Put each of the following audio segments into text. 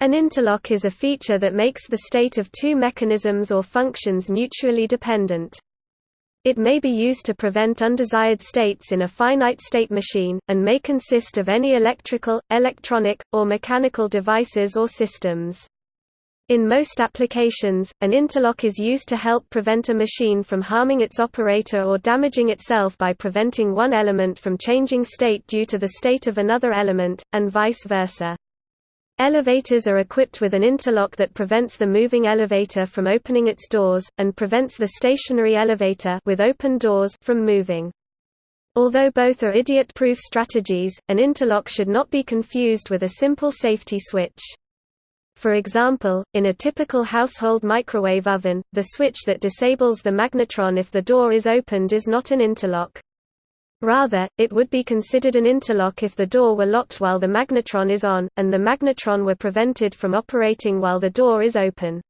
An interlock is a feature that makes the state of two mechanisms or functions mutually dependent. It may be used to prevent undesired states in a finite state machine, and may consist of any electrical, electronic, or mechanical devices or systems. In most applications, an interlock is used to help prevent a machine from harming its operator or damaging itself by preventing one element from changing state due to the state of another element, and vice versa. Elevators are equipped with an interlock that prevents the moving elevator from opening its doors, and prevents the stationary elevator with open doors from moving. Although both are idiot-proof strategies, an interlock should not be confused with a simple safety switch. For example, in a typical household microwave oven, the switch that disables the magnetron if the door is opened is not an interlock. Rather, it would be considered an interlock if the door were locked while the magnetron is on, and the magnetron were prevented from operating while the door is open.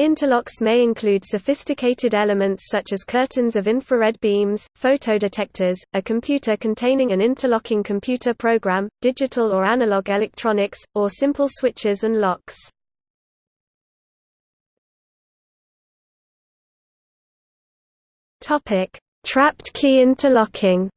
Interlocks may include sophisticated elements such as curtains of infrared beams, photodetectors, a computer containing an interlocking computer program, digital or analog electronics, or simple switches and locks. Trapped key interlocking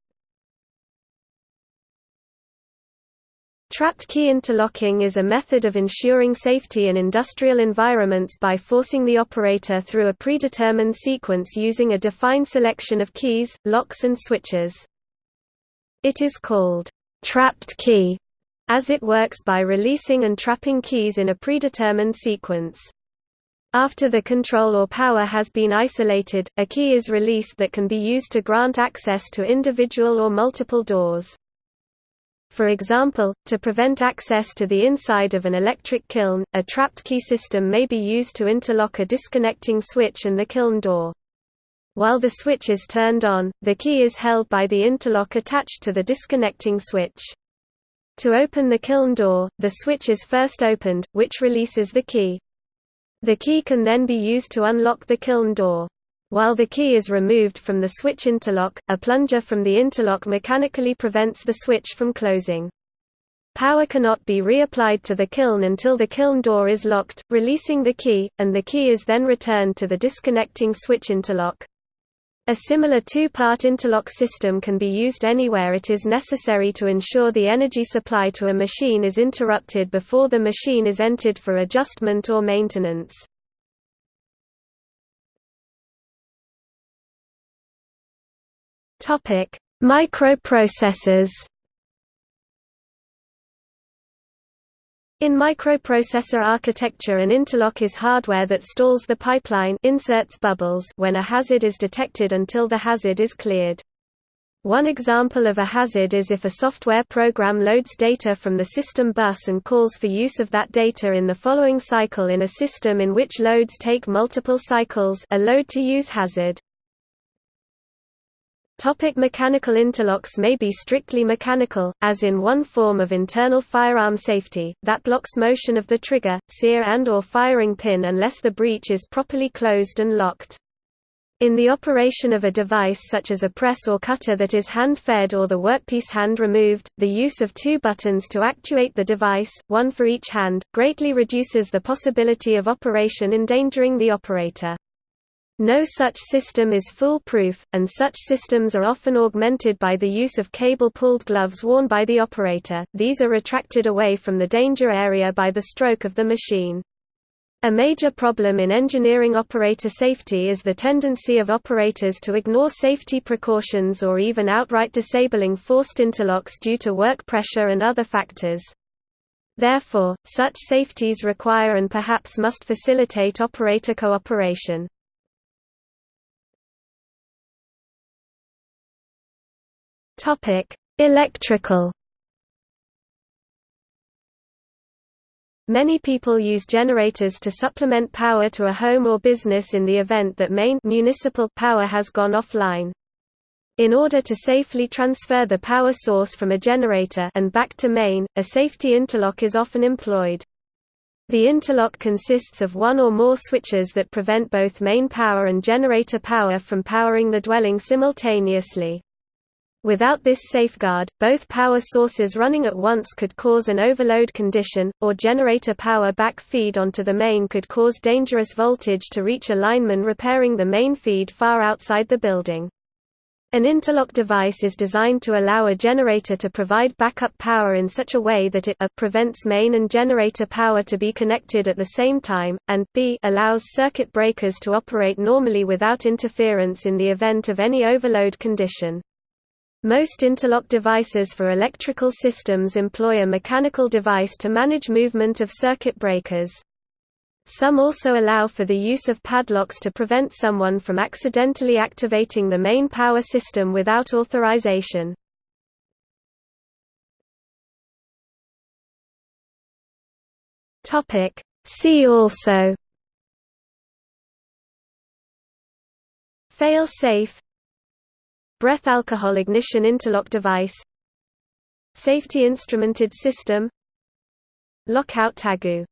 Trapped key interlocking is a method of ensuring safety in industrial environments by forcing the operator through a predetermined sequence using a defined selection of keys, locks and switches. It is called trapped key as it works by releasing and trapping keys in a predetermined sequence. After the control or power has been isolated, a key is released that can be used to grant access to individual or multiple doors. For example, to prevent access to the inside of an electric kiln, a trapped key system may be used to interlock a disconnecting switch and the kiln door. While the switch is turned on, the key is held by the interlock attached to the disconnecting switch. To open the kiln door, the switch is first opened, which releases the key. The key can then be used to unlock the kiln door. While the key is removed from the switch interlock, a plunger from the interlock mechanically prevents the switch from closing. Power cannot be reapplied to the kiln until the kiln door is locked, releasing the key, and the key is then returned to the disconnecting switch interlock. A similar two-part interlock system can be used anywhere it is necessary to ensure the energy supply to a machine is interrupted before the machine is entered for adjustment or maintenance. Microprocessors In microprocessor architecture an interlock is hardware that stalls the pipeline inserts bubbles when a hazard is detected until the hazard is cleared. One example of a hazard is if a software program loads data from the system bus and calls for use of that data in the following cycle in a system in which loads take multiple cycles a load-to-use hazard. Topic mechanical interlocks may be strictly mechanical, as in one form of internal firearm safety, that blocks motion of the trigger, sear and or firing pin unless the breech is properly closed and locked. In the operation of a device such as a press or cutter that is hand-fed or the workpiece hand removed, the use of two buttons to actuate the device, one for each hand, greatly reduces the possibility of operation endangering the operator. No such system is foolproof, and such systems are often augmented by the use of cable-pulled gloves worn by the operator, these are retracted away from the danger area by the stroke of the machine. A major problem in engineering operator safety is the tendency of operators to ignore safety precautions or even outright disabling forced interlocks due to work pressure and other factors. Therefore, such safeties require and perhaps must facilitate operator cooperation. Topic: Electrical. Many people use generators to supplement power to a home or business in the event that main municipal power has gone offline. In order to safely transfer the power source from a generator and back to main, a safety interlock is often employed. The interlock consists of one or more switches that prevent both main power and generator power from powering the dwelling simultaneously. Without this safeguard, both power sources running at once could cause an overload condition, or generator power back feed onto the main could cause dangerous voltage to reach a lineman repairing the main feed far outside the building. An interlock device is designed to allow a generator to provide backup power in such a way that it a prevents main and generator power to be connected at the same time, and b allows circuit breakers to operate normally without interference in the event of any overload condition. Most interlock devices for electrical systems employ a mechanical device to manage movement of circuit breakers. Some also allow for the use of padlocks to prevent someone from accidentally activating the main power system without authorization. See also Fail-safe Breath alcohol ignition interlock device Safety instrumented system Lockout tagu